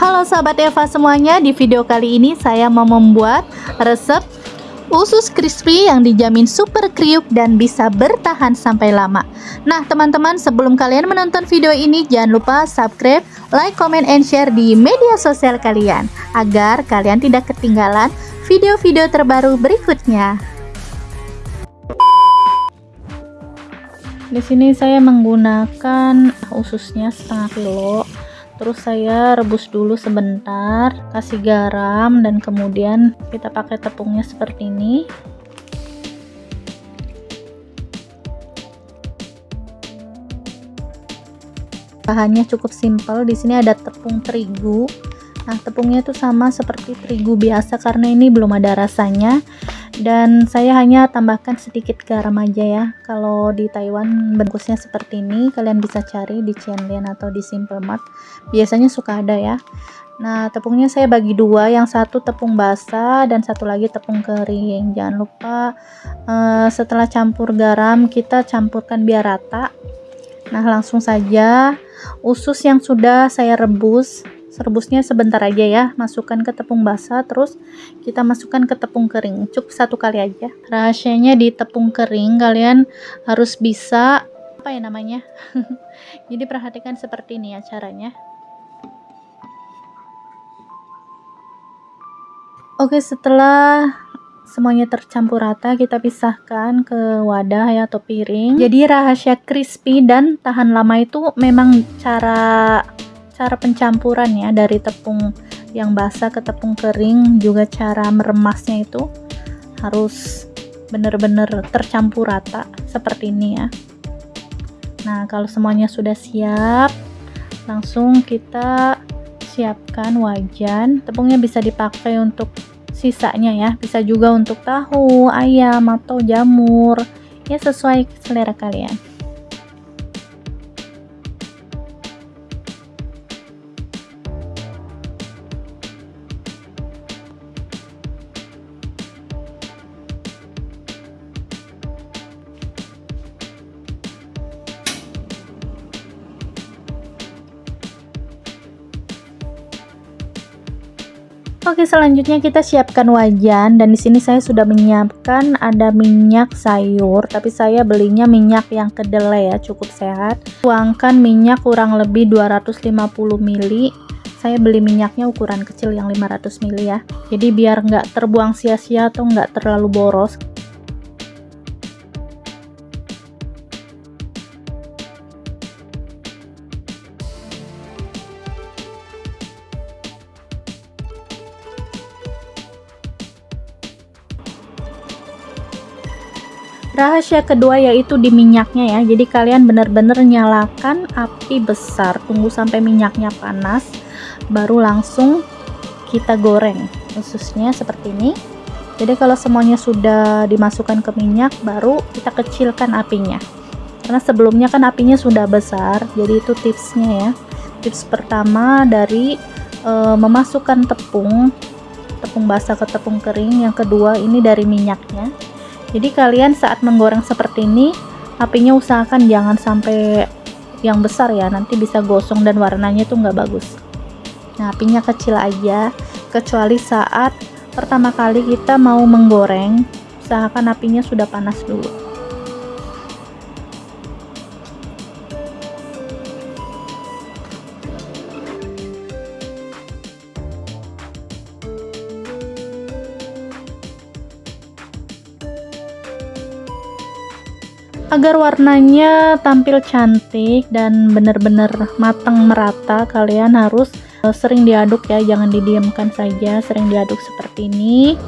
Halo sahabat Eva semuanya, di video kali ini saya mau membuat resep usus crispy yang dijamin super kriuk dan bisa bertahan sampai lama. Nah teman-teman sebelum kalian menonton video ini jangan lupa subscribe, like, comment, and share di media sosial kalian agar kalian tidak ketinggalan video-video terbaru berikutnya. Di sini saya menggunakan ususnya setengah kilo terus saya rebus dulu sebentar kasih garam dan kemudian kita pakai tepungnya seperti ini. Bahannya cukup simpel di sini ada tepung terigu. Nah tepungnya itu sama seperti terigu biasa karena ini belum ada rasanya dan saya hanya tambahkan sedikit garam aja ya. Kalau di Taiwan bungkusnya seperti ini kalian bisa cari di Cianlian atau di Simple Mart. Biasanya suka ada ya. Nah tepungnya saya bagi dua. Yang satu tepung basah dan satu lagi tepung kering. Jangan lupa uh, setelah campur garam kita campurkan biar rata. Nah langsung saja. Usus yang sudah saya rebus rebusnya sebentar aja ya. Masukkan ke tepung basah terus kita masukkan ke tepung kering. Cukup satu kali aja. Rahasianya di tepung kering kalian harus bisa apa ya namanya? Jadi perhatikan seperti ini ya caranya. Oke setelah semuanya tercampur rata kita pisahkan ke wadah ya atau piring. Jadi rahasia crispy dan tahan lama itu memang cara cara pencampuran ya dari tepung yang basah ke tepung kering juga cara meremasnya itu harus benar-benar tercampur rata seperti ini ya. Nah kalau semuanya sudah siap langsung kita siapkan wajan. Tepungnya bisa dipakai untuk sisanya ya bisa juga untuk tahu ayam atau jamur. Ya sesuai selera kalian Oke, selanjutnya kita siapkan wajan dan di sini saya sudah menyiapkan ada minyak sayur, tapi saya belinya minyak yang kedelai ya, cukup sehat. Tuangkan minyak kurang lebih 250 ml. Saya beli minyaknya ukuran kecil yang 500 ml ya. Jadi biar nggak terbuang sia-sia atau nggak terlalu boros. Rahasia kedua yaitu di minyaknya ya. Jadi kalian benar-benar nyalakan api besar. Tunggu sampai minyaknya panas baru langsung kita goreng. Khususnya seperti ini. Jadi kalau semuanya sudah dimasukkan ke minyak baru kita kecilkan apinya. Karena sebelumnya kan apinya sudah besar jadi itu tipsnya ya. Tips pertama dari e, memasukkan tepung tepung basah ke tepung kering. Yang kedua ini dari minyaknya jadi kalian saat menggoreng seperti ini apinya usahakan jangan sampai yang besar ya nanti bisa gosong dan warnanya tuh nggak bagus. Nah apinya kecil aja kecuali saat pertama kali kita mau menggoreng usahakan apinya sudah panas dulu agar warnanya tampil cantik dan benar-benar matang merata kalian harus uh, sering diaduk ya. Jangan didiamkan saja sering diaduk seperti ini.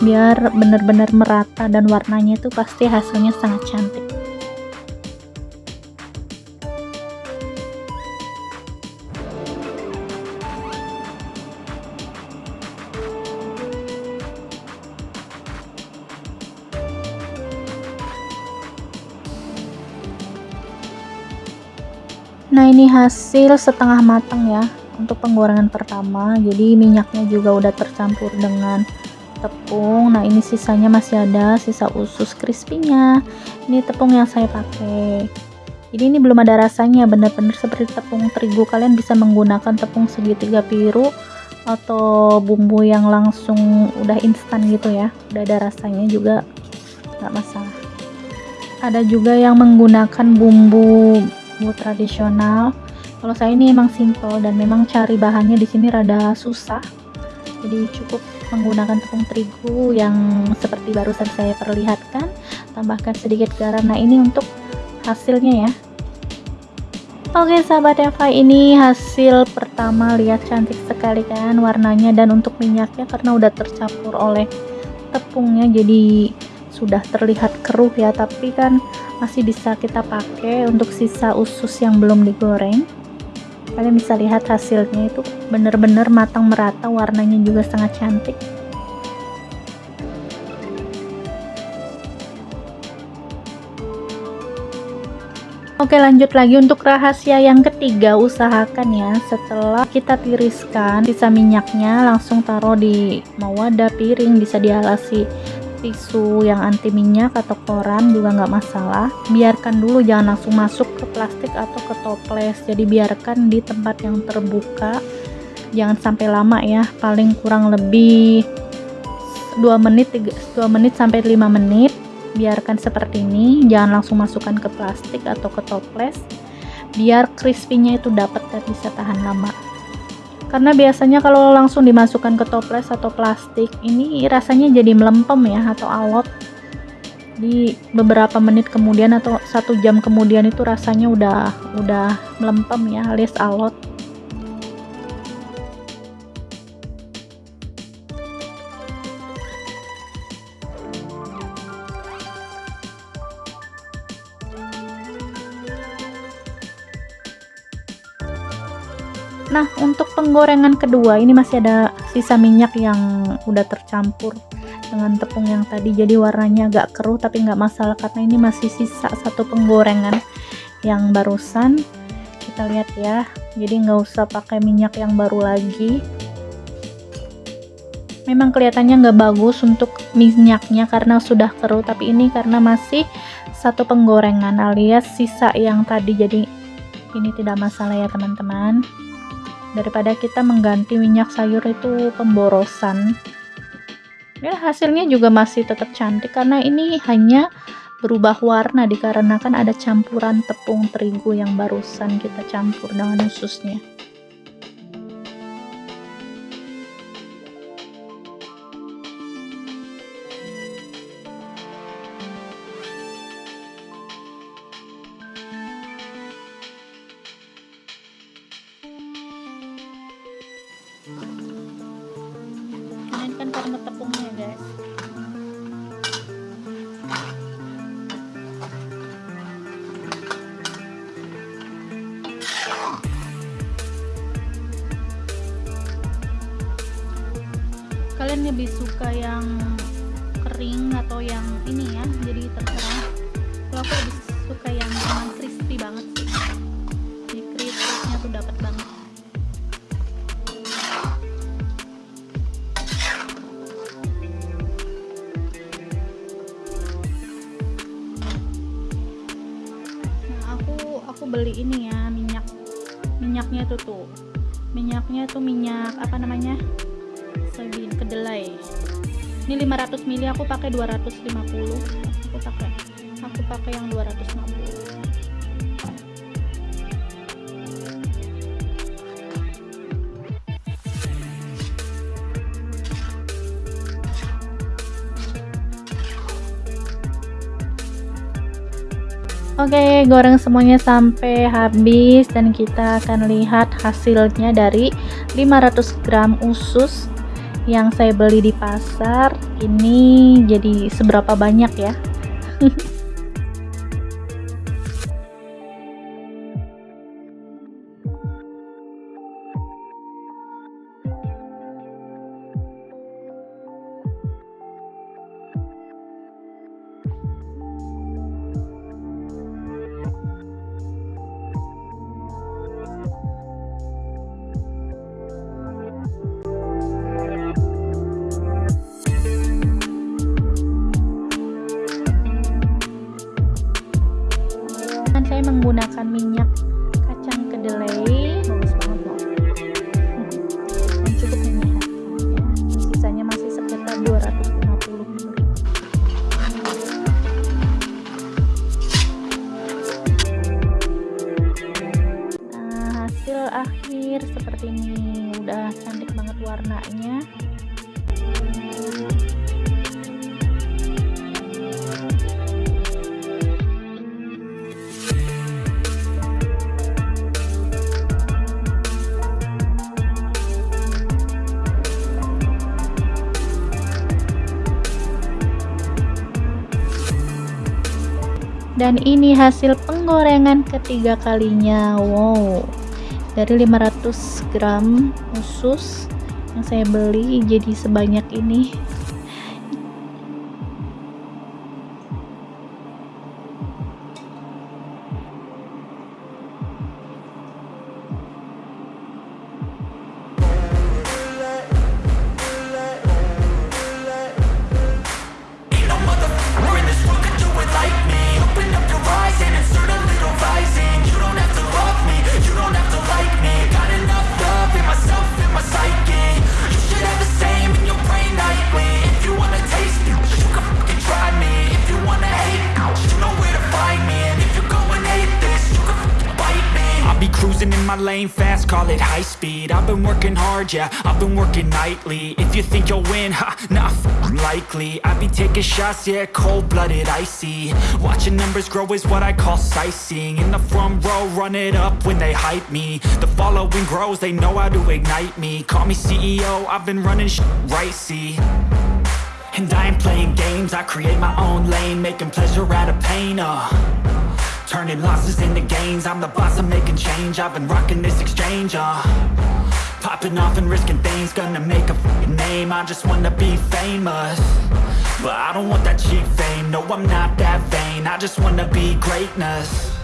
Biar benar-benar merata dan warnanya itu pasti hasilnya sangat cantik nah ini hasil setengah matang ya untuk penggorengan pertama. Jadi minyaknya juga udah tercampur dengan tepung. Nah ini sisanya masih ada sisa usus crispy-nya. Ini tepung yang saya pakai. Jadi ini belum ada rasanya. Benar-benar seperti tepung terigu. Kalian bisa menggunakan tepung segitiga biru atau bumbu yang langsung udah instan gitu ya. Udah ada rasanya juga nggak masalah. Ada juga yang menggunakan bumbu bumbu tradisional. Kalau saya ini emang simple dan memang cari bahannya di sini rada susah. Jadi cukup menggunakan tepung terigu yang seperti barusan saya perlihatkan. Tambahkan sedikit garam. Nah ini untuk hasilnya ya. Oke sahabat Eva ini hasil pertama. Lihat cantik sekali kan warnanya dan untuk minyaknya karena udah tercampur oleh tepungnya jadi sudah terlihat keruh ya. Tapi kan masih bisa kita pakai untuk sisa usus yang belum digoreng. Kalian bisa lihat hasilnya itu benar-benar matang merata warnanya juga sangat cantik. Oke lanjut lagi untuk rahasia yang ketiga usahakan ya. Setelah kita tiriskan sisa minyaknya langsung taruh di wadah piring bisa dialasi tisu yang anti minyak atau koran juga nggak masalah. Biarkan dulu jangan langsung masuk ke plastik atau ke toples. Jadi biarkan di tempat yang terbuka. Jangan sampai lama ya paling kurang lebih 2 menit 2 menit sampai 5 menit. Biarkan seperti ini jangan langsung masukkan ke plastik atau ke toples. Biar crispy-nya itu dapat dan bisa tahan lama karena biasanya kalau langsung dimasukkan ke toples atau plastik ini rasanya jadi melempem ya atau alot. Di beberapa menit kemudian atau satu jam kemudian itu rasanya udah udah melempem ya alias alot penggorengan kedua. Ini masih ada sisa minyak yang udah tercampur dengan tepung yang tadi. Jadi warnanya agak keruh tapi nggak masalah karena ini masih sisa satu penggorengan yang barusan. Kita lihat ya. Jadi nggak usah pakai minyak yang baru lagi. Memang kelihatannya nggak bagus untuk minyaknya karena sudah keruh tapi ini karena masih satu penggorengan alias sisa yang tadi. Jadi ini tidak masalah ya teman-teman daripada kita mengganti minyak sayur itu pemborosan. Ya hasilnya juga masih tetap cantik karena ini hanya berubah warna dikarenakan ada campuran tepung terigu yang barusan kita campur dengan ususnya ini kan karena tepungnya guys. Kalian lebih suka yang kering atau yang ini ya jadi terserah. Kalau aku lebih aku aku beli ini ya minyak. Minyaknya tuh tuh minyaknya tuh minyak apa namanya? Soybean kedelai. Ini 500 ml aku pakai 250 aku pakai aku pakai yang 250 Oke, goreng semuanya sampai habis dan kita akan lihat hasilnya dari 500 gram usus yang saya beli di pasar. Ini jadi seberapa banyak ya? banyak kacang kedelai. Bagus banget loh dan cukup menyehatkan ya sisanya masih sekitar 250 nah hasil akhir seperti ini. Udah cantik banget warnanya dan ini hasil penggorengan ketiga kalinya. Wow. Dari 500 gram usus yang saya beli jadi sebanyak ini Be cruising in my lane fast, call it high speed. I've been working hard, yeah, I've been working nightly. If you think you'll win, ha, not likely. I be taking shots, yeah, cold-blooded, icy. Watching numbers grow is what I call sightseeing. In the front row, run it up when they hype me. The following grows, they know how to ignite me. Call me CEO, I've been running sh right, see? And I ain't playing games, I create my own lane Making pleasure out of pain, uh Turning losses into gains. I'm the boss, I'm making change. I've been rocking this exchange, uh. Popping off and risking things. Gonna make a name. I just wanna be famous. But I don't want that cheap fame. No, I'm not that vain. I just wanna be greatness